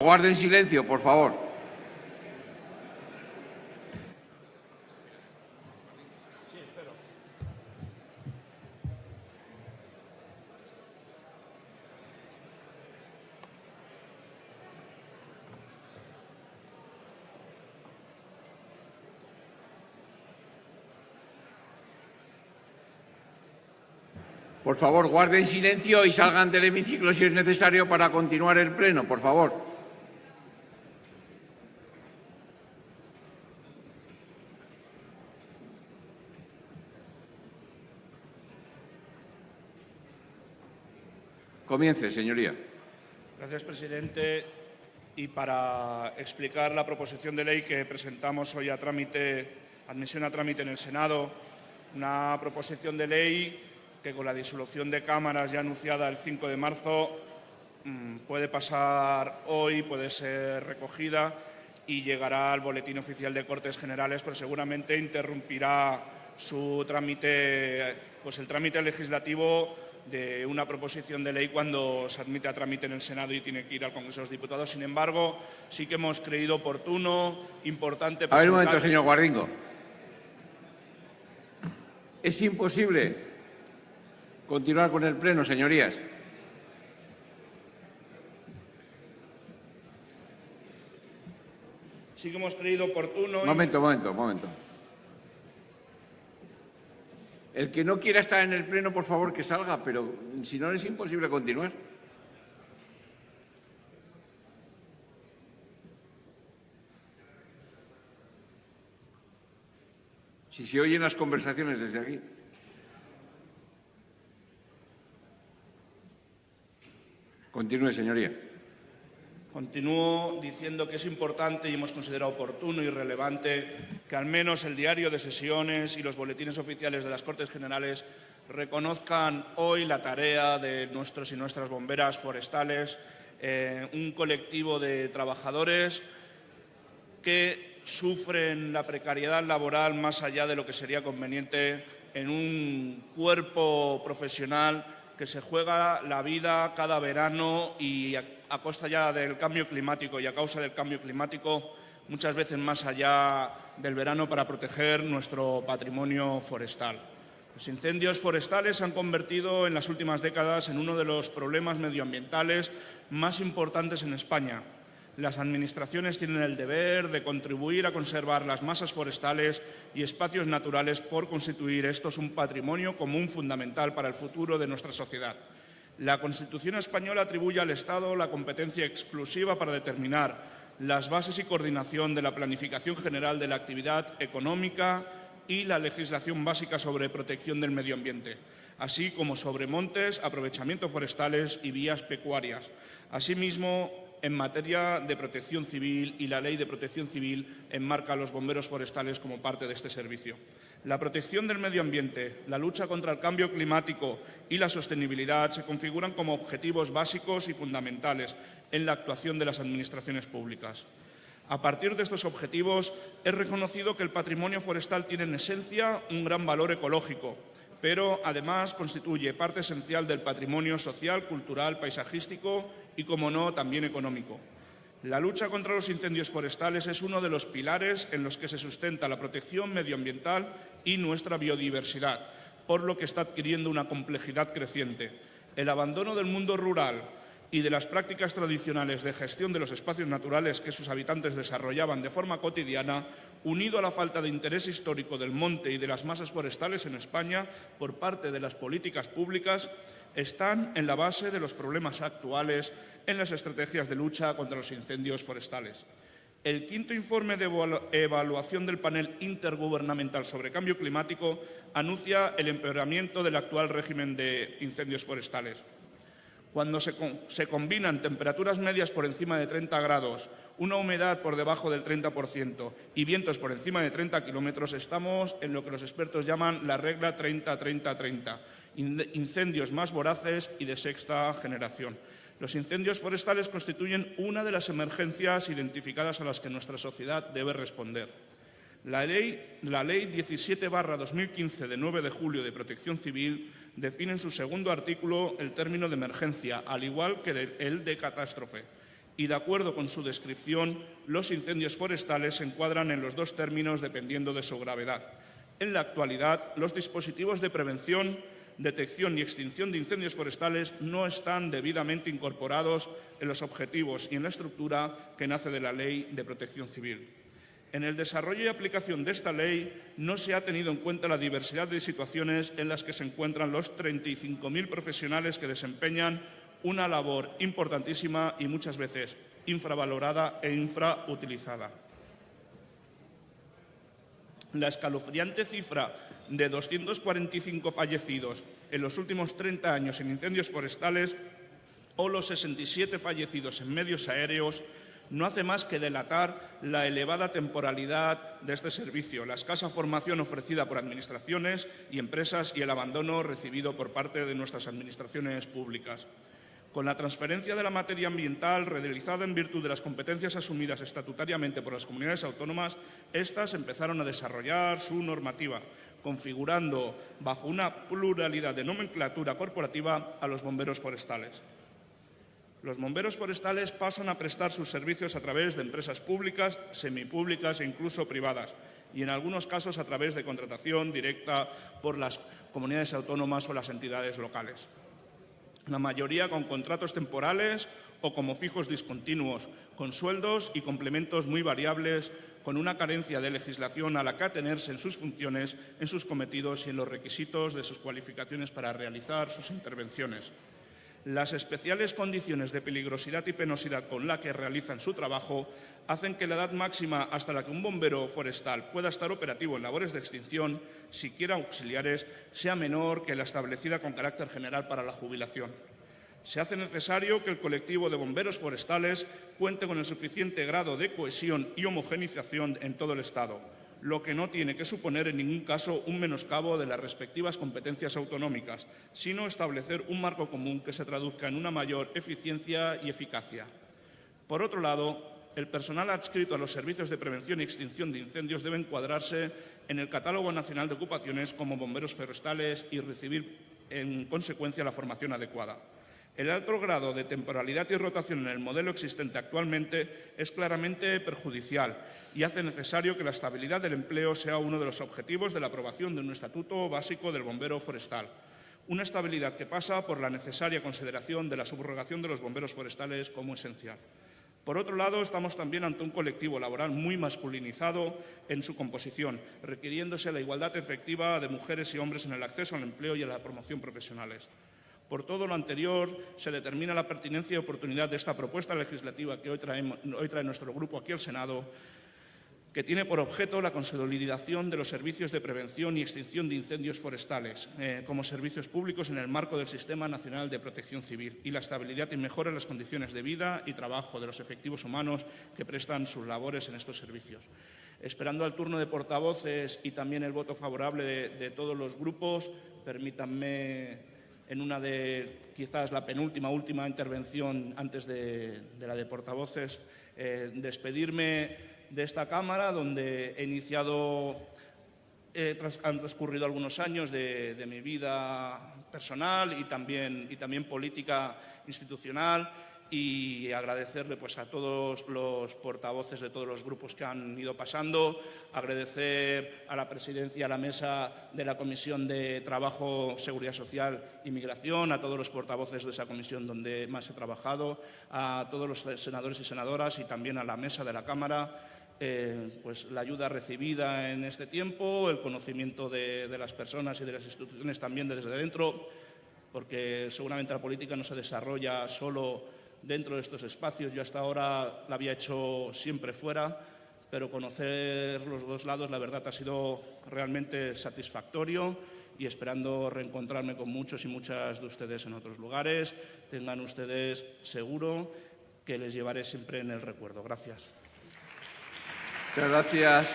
Guarden silencio, por favor. Por favor, guarden silencio y salgan del hemiciclo si es necesario para continuar el pleno, por favor. Comience, señoría. Gracias, presidente. Y para explicar la proposición de ley que presentamos hoy a trámite, admisión a trámite en el Senado, una proposición de ley que con la disolución de cámaras ya anunciada el 5 de marzo mm, puede pasar hoy, puede ser recogida y llegará al Boletín Oficial de Cortes Generales, pero seguramente interrumpirá su trámite, pues el trámite legislativo de una proposición de ley cuando se admite a trámite en el Senado y tiene que ir al Congreso de los Diputados. Sin embargo, sí que hemos creído oportuno, importante... A ver un momento, señor Guardingo. Es imposible Continuar con el pleno, señorías. Sí que hemos creído oportuno... Momento, momento, momento. El que no quiera estar en el pleno, por favor, que salga, pero si no es imposible continuar. Si se oyen las conversaciones desde aquí. Continúe, señoría. Continúo diciendo que es importante y hemos considerado oportuno y relevante que al menos el diario de sesiones y los boletines oficiales de las Cortes Generales reconozcan hoy la tarea de nuestros y nuestras bomberas forestales, eh, un colectivo de trabajadores que sufren la precariedad laboral más allá de lo que sería conveniente en un cuerpo profesional que se juega la vida cada verano y a, costa ya del cambio climático y a causa del cambio climático muchas veces más allá del verano para proteger nuestro patrimonio forestal. Los incendios forestales se han convertido en las últimas décadas en uno de los problemas medioambientales más importantes en España las administraciones tienen el deber de contribuir a conservar las masas forestales y espacios naturales por constituir estos un patrimonio común fundamental para el futuro de nuestra sociedad. La Constitución española atribuye al Estado la competencia exclusiva para determinar las bases y coordinación de la planificación general de la actividad económica y la legislación básica sobre protección del medio ambiente, así como sobre montes, aprovechamiento forestales y vías pecuarias. Asimismo, en materia de protección civil y la Ley de Protección Civil enmarca a los bomberos forestales como parte de este servicio. La protección del medio ambiente, la lucha contra el cambio climático y la sostenibilidad se configuran como objetivos básicos y fundamentales en la actuación de las administraciones públicas. A partir de estos objetivos, es reconocido que el patrimonio forestal tiene en esencia un gran valor ecológico, pero además constituye parte esencial del patrimonio social, cultural, paisajístico y, como no, también económico. La lucha contra los incendios forestales es uno de los pilares en los que se sustenta la protección medioambiental y nuestra biodiversidad, por lo que está adquiriendo una complejidad creciente. El abandono del mundo rural y de las prácticas tradicionales de gestión de los espacios naturales que sus habitantes desarrollaban de forma cotidiana unido a la falta de interés histórico del monte y de las masas forestales en España por parte de las políticas públicas, están en la base de los problemas actuales en las estrategias de lucha contra los incendios forestales. El quinto informe de evaluación del panel intergubernamental sobre cambio climático anuncia el empeoramiento del actual régimen de incendios forestales. Cuando se, combinan temperaturas medias por encima de 30 grados, una humedad por debajo del 30% y vientos por encima de 30 kilómetros, estamos en lo que los expertos llaman la regla 30-30-30, incendios más voraces y de sexta generación. Los incendios forestales constituyen una de las emergencias identificadas a las que nuestra sociedad debe responder. La ley, la ley 17-2015 de 9 de julio de Protección Civil define en su segundo artículo el término de emergencia, al igual que el de catástrofe y, de acuerdo con su descripción, los incendios forestales se encuadran en los dos términos dependiendo de su gravedad. En la actualidad, los dispositivos de prevención, detección y extinción de incendios forestales no están debidamente incorporados en los objetivos y en la estructura que nace de la Ley de Protección Civil. En el desarrollo y aplicación de esta ley no se ha tenido en cuenta la diversidad de situaciones en las que se encuentran los 35.000 profesionales que desempeñan una labor importantísima y muchas veces infravalorada e infrautilizada. La escalofriante cifra de 245 fallecidos en los últimos 30 años en incendios forestales o los 67 fallecidos en medios aéreos no hace más que delatar la elevada temporalidad de este servicio, la escasa formación ofrecida por administraciones y empresas y el abandono recibido por parte de nuestras administraciones públicas. Con la transferencia de la materia ambiental realizada en virtud de las competencias asumidas estatutariamente por las comunidades autónomas, éstas empezaron a desarrollar su normativa, configurando bajo una pluralidad de nomenclatura corporativa a los bomberos forestales. Los bomberos forestales pasan a prestar sus servicios a través de empresas públicas, semipúblicas e incluso privadas, y en algunos casos a través de contratación directa por las comunidades autónomas o las entidades locales la mayoría con contratos temporales o como fijos discontinuos, con sueldos y complementos muy variables, con una carencia de legislación a la que atenerse en sus funciones, en sus cometidos y en los requisitos de sus cualificaciones para realizar sus intervenciones. Las especiales condiciones de peligrosidad y penosidad con la que realizan su trabajo hacen que la edad máxima hasta la que un bombero forestal pueda estar operativo en labores de extinción, siquiera auxiliares, sea menor que la establecida con carácter general para la jubilación. Se hace necesario que el colectivo de bomberos forestales cuente con el suficiente grado de cohesión y homogenización en todo el Estado, lo que no tiene que suponer en ningún caso un menoscabo de las respectivas competencias autonómicas, sino establecer un marco común que se traduzca en una mayor eficiencia y eficacia. Por otro lado, el personal adscrito a los servicios de prevención y extinción de incendios debe encuadrarse en el Catálogo Nacional de Ocupaciones como bomberos forestales y recibir, en consecuencia, la formación adecuada. El alto grado de temporalidad y rotación en el modelo existente actualmente es claramente perjudicial y hace necesario que la estabilidad del empleo sea uno de los objetivos de la aprobación de un estatuto básico del bombero forestal. Una estabilidad que pasa por la necesaria consideración de la subrogación de los bomberos forestales como esencial. Por otro lado, estamos también ante un colectivo laboral muy masculinizado en su composición, requiriéndose la igualdad efectiva de mujeres y hombres en el acceso al empleo y a la promoción profesionales. Por todo lo anterior, se determina la pertinencia y oportunidad de esta propuesta legislativa que hoy, trae nuestro grupo aquí al Senado que tiene por objeto la consolidación de los servicios de prevención y extinción de incendios forestales eh, como servicios públicos en el marco del Sistema Nacional de Protección Civil y la estabilidad y mejora en las condiciones de vida y trabajo de los efectivos humanos que prestan sus labores en estos servicios. Esperando al turno de portavoces y también el voto favorable de, todos los grupos, permítanme en una de quizás la penúltima, última intervención antes de, la de portavoces, eh, despedirme de esta Cámara, donde he iniciado, han transcurrido algunos años de, mi vida personal y también, y también política institucional y agradecerle pues, a todos los portavoces de todos los grupos que han ido pasando, agradecer a la presidencia, a la mesa de la Comisión de Trabajo, Seguridad Social y Migración, a todos los portavoces de esa comisión donde más he trabajado, a todos los senadores y senadoras y también a la mesa de la Cámara eh, pues la ayuda recibida en este tiempo, el conocimiento de, las personas y de las instituciones también desde dentro, porque seguramente la política no se desarrolla solo dentro de estos espacios. Yo hasta ahora la había hecho siempre fuera, pero conocer los dos lados, la verdad, ha sido realmente satisfactorio y esperando reencontrarme con muchos y muchas de ustedes en otros lugares. Tengan ustedes seguro que les llevaré siempre en el recuerdo. Gracias. Muchas gracias.